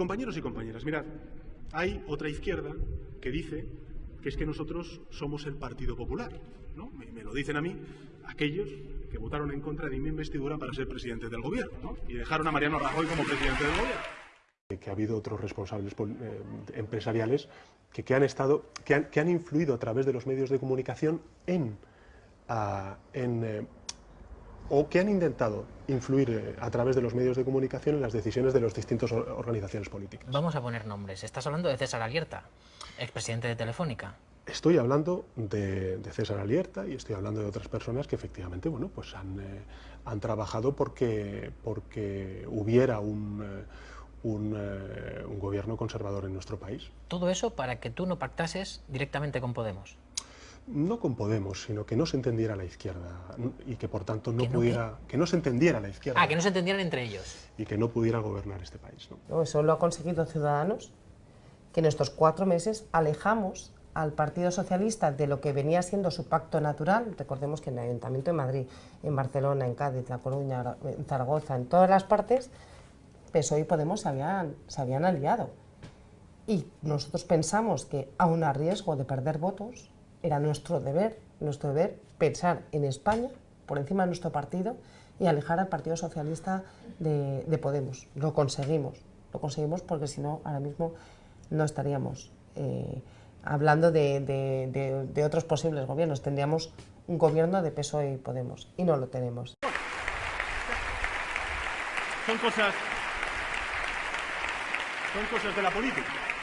compañeros y compañeras, mirad, hay otra izquierda que dice que es que nosotros somos el Partido Popular. ¿no? Me, lo dicen a mí aquellos que votaron en contra de mi investidura para ser presidente del gobierno ¿no? y dejaron a Mariano Rajoy como presidente del gobierno. Que ha habido otros responsables eh, empresariales que, que, han estado, que han, que han, influido a través de los medios de comunicación en, uh, en eh, o que han intentado influir eh, a través de los medios de comunicación en las decisiones de las distintas organizaciones políticas. Vamos a poner nombres. Estás hablando de César Alierta, expresidente de Telefónica. Estoy hablando de, de, César Alierta y estoy hablando de otras personas que efectivamente bueno, pues han, eh, han trabajado porque, porque hubiera un, eh, un, eh, un gobierno conservador en nuestro país. Todo eso para que tú no pactases directamente con Podemos no con Podemos, sino que no se entendiera la izquierda y que por tanto no, pudiera, que no se entendiera la izquierda. Ah, que no se entendieran entre ellos. Y que no pudiera gobernar este país. ¿no? Eso lo ha conseguido Ciudadanos, que en estos cuatro meses alejamos al Partido Socialista de lo que venía siendo su pacto natural. Recordemos que en el Ayuntamiento de Madrid, en Barcelona, en Cádiz, La Coruña, en Zaragoza, en todas las partes, PSOE y Podemos se habían, se habían aliado. Y nosotros pensamos que, aun a riesgo de perder votos, era nuestro deber, nuestro deber pensar en España por encima de nuestro partido y alejar al Partido Socialista de, Podemos. Lo conseguimos, lo conseguimos porque si no, ahora mismo no estaríamos eh, hablando de, de, otros posibles gobiernos. Tendríamos un gobierno de PSOE y Podemos y no lo tenemos. Son cosas, son cosas de la política.